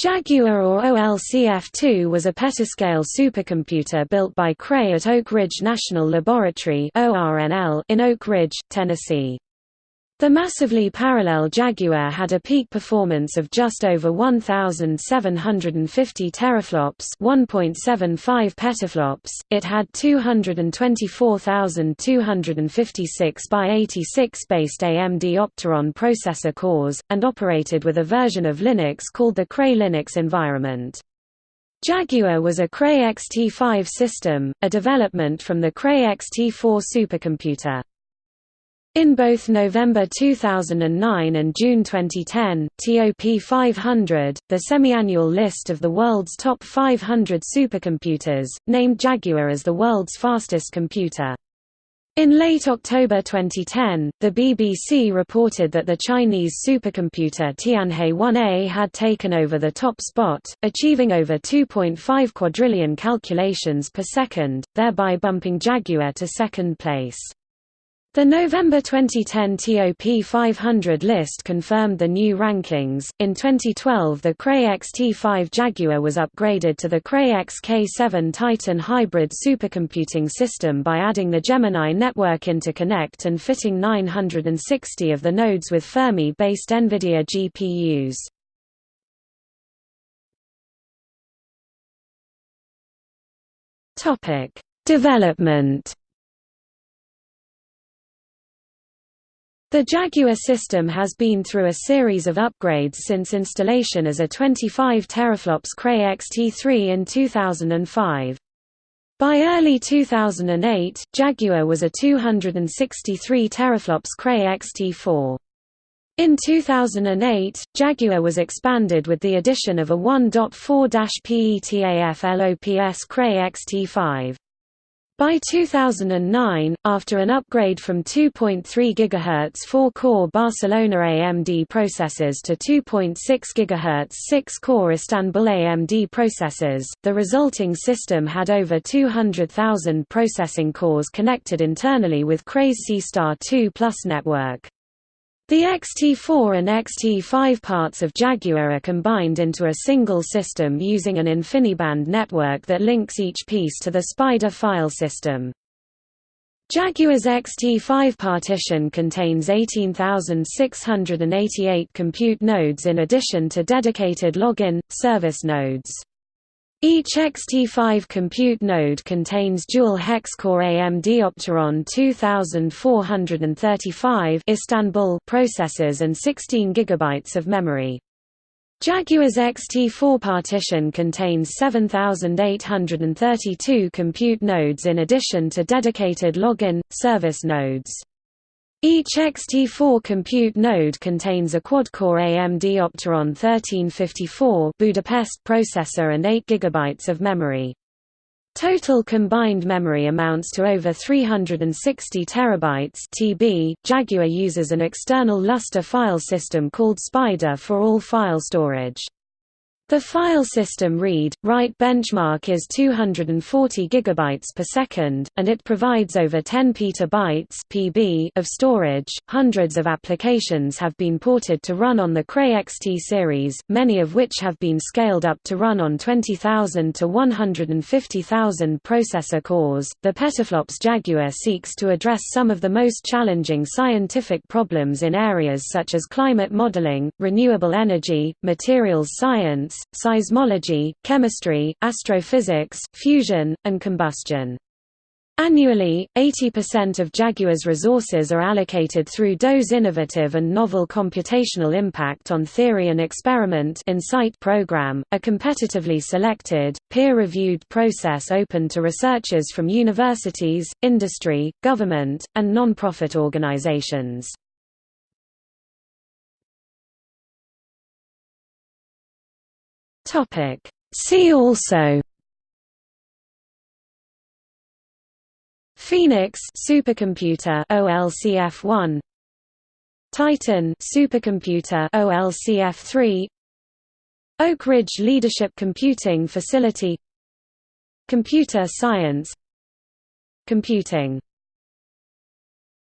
Jaguar or OLCF-2 was a petascale supercomputer built by Cray at Oak Ridge National Laboratory in Oak Ridge, Tennessee. The massively parallel Jaguar had a peak performance of just over 1750 teraflops, 1.75 petaflops. It had 224,256 by 86 based AMD Opteron processor cores and operated with a version of Linux called the Cray Linux environment. Jaguar was a Cray XT5 system, a development from the Cray XT4 supercomputer. In both November 2009 and June 2010, TOP 500, the semi-annual list of the world's top 500 supercomputers, named Jaguar as the world's fastest computer. In late October 2010, the BBC reported that the Chinese supercomputer Tianhe 1A had taken over the top spot, achieving over 2.5 quadrillion calculations per second, thereby bumping Jaguar to second place. The November 2010 TOP 500 list confirmed the new rankings. In 2012, the Cray XT5 Jaguar was upgraded to the Cray XK7 Titan hybrid supercomputing system by adding the Gemini network interconnect and fitting 960 of the nodes with Fermi based NVIDIA GPUs. Topic: Development The Jaguar system has been through a series of upgrades since installation as a 25 teraflops Cray XT3 in 2005. By early 2008, Jaguar was a 263 teraflops Cray XT4. In 2008, Jaguar was expanded with the addition of a 1.4-PETAFLOPS Cray XT5. By 2009, after an upgrade from 2.3 GHz 4-core Barcelona AMD processors to 2.6 GHz 6-core Istanbul AMD processors, the resulting system had over 200,000 processing cores connected internally with Cray's SeaStar 2 Plus network. The XT4 and XT5 parts of Jaguar are combined into a single system using an InfiniBand network that links each piece to the SPIDER file system. Jaguar's XT5 partition contains 18,688 compute nodes in addition to dedicated login, service nodes. Each XT5 compute node contains dual hex-core AMD Opteron 2435 Istanbul processors and 16 GB of memory. Jaguar's XT4 partition contains 7,832 compute nodes in addition to dedicated login, service nodes. Each XT4 compute node contains a quad-core AMD Opteron 1354 Budapest processor and 8 GB of memory. Total combined memory amounts to over 360 terabytes (TB). Jaguar uses an external Lustre file system called Spider for all file storage. The file system read-write benchmark is 240 GB per second, and it provides over 10 petabytes (PB) of storage. Hundreds of applications have been ported to run on the Cray XT series, many of which have been scaled up to run on 20,000 to 150,000 processor cores. The petaflops Jaguar seeks to address some of the most challenging scientific problems in areas such as climate modeling, renewable energy, materials science, seismology, chemistry, astrophysics, fusion, and combustion. Annually, 80% of Jaguar's resources are allocated through DOE's innovative and novel computational impact on theory and experiment INCITE program, a competitively selected, peer-reviewed process open to researchers from universities, industry, government, and non-profit organizations. Topic. See also Phoenix supercomputer OLCF1 Titan supercomputer OLCF3 Oak Ridge Leadership Computing Facility Computer Science Computing